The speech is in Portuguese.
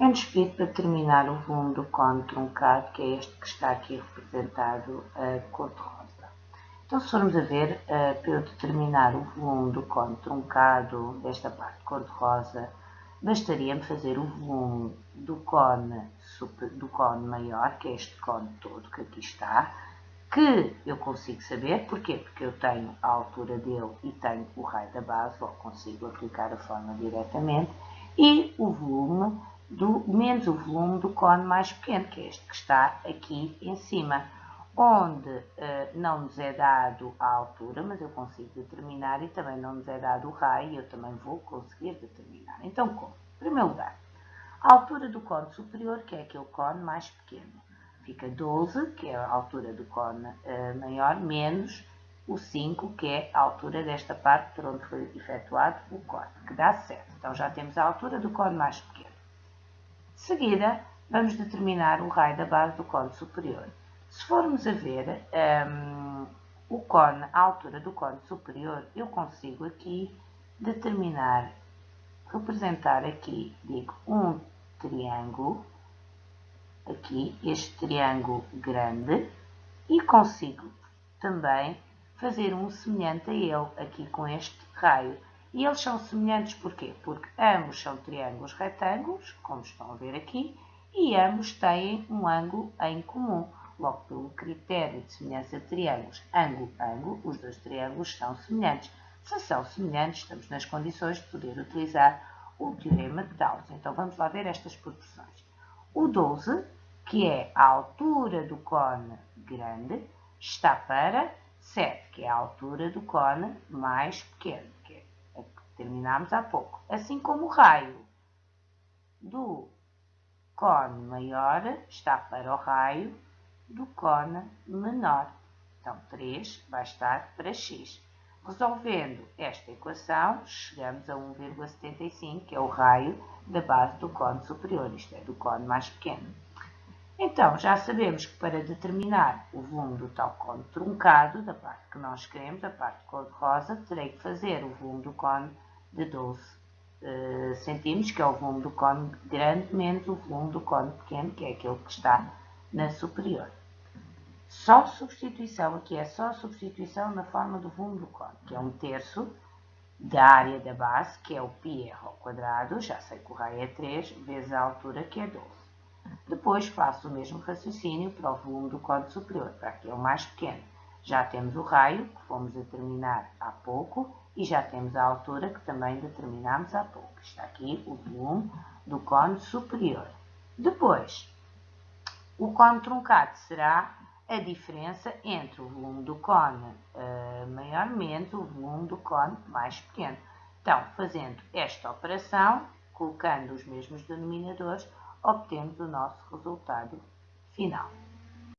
É-nos pedido para determinar o volume do cone truncado, que é este que está aqui representado a cor-de-rosa. Então, se formos a ver, eh, para eu determinar o volume do cone truncado, desta parte cor-de-rosa, bastaria-me fazer o volume do cone, do cone maior, que é este cone todo que aqui está, que eu consigo saber, porquê? Porque eu tenho a altura dele e tenho o raio da base, ou consigo aplicar a forma diretamente, e o volume do, menos o volume do cone mais pequeno, que é este que está aqui em cima, onde uh, não nos é dado a altura, mas eu consigo determinar, e também não nos é dado o raio, eu também vou conseguir determinar. Então, como? Em primeiro lugar, a altura do cone superior, que é aquele cone mais pequeno, fica 12, que é a altura do cone uh, maior, menos o 5, que é a altura desta parte por onde foi efetuado o corte, que dá 7. Então, já temos a altura do cone mais pequeno. De seguida, vamos determinar o raio da base do cone superior. Se formos a ver um, o cone, a altura do cone superior, eu consigo aqui determinar, representar aqui, digo, um triângulo, aqui, este triângulo grande, e consigo também fazer um semelhante a ele, aqui com este raio. E eles são semelhantes porquê? Porque ambos são triângulos retângulos, como estão a ver aqui, e ambos têm um ângulo em comum. Logo, pelo critério de semelhança de triângulos ângulo-ângulo, os dois triângulos são semelhantes. Se são semelhantes, estamos nas condições de poder utilizar o teorema de Tales. Então, vamos lá ver estas proporções. O 12, que é a altura do cone grande, está para 7, que é a altura do cone mais pequeno terminámos há pouco. Assim como o raio do cone maior está para o raio do cone menor. Então, 3 vai estar para x. Resolvendo esta equação, chegamos a 1,75, que é o raio da base do cone superior, isto é, do cone mais pequeno. Então, já sabemos que para determinar o volume do tal cone truncado, da parte que nós queremos, a parte cor-de-rosa, terei que fazer o volume do cone de 12 uh, centímetros, que é o volume do cone grande, menos o volume do cone pequeno, que é aquele que está na superior. Só substituição, aqui é só substituição na forma do volume do cone, que é um terço da área da base, que é o πr ao quadrado, já sei que o raio é 3, vezes a altura, que é 12. Depois faço o mesmo raciocínio para o volume do cone superior, para aquele mais pequeno. Já temos o raio, que fomos determinar há pouco, e já temos a altura que também determinamos há pouco. Está aqui o volume do cone superior. Depois, o cone truncado será a diferença entre o volume do cone uh, maior menos o volume do cone mais pequeno. Então, fazendo esta operação, colocando os mesmos denominadores, obtemos o nosso resultado final.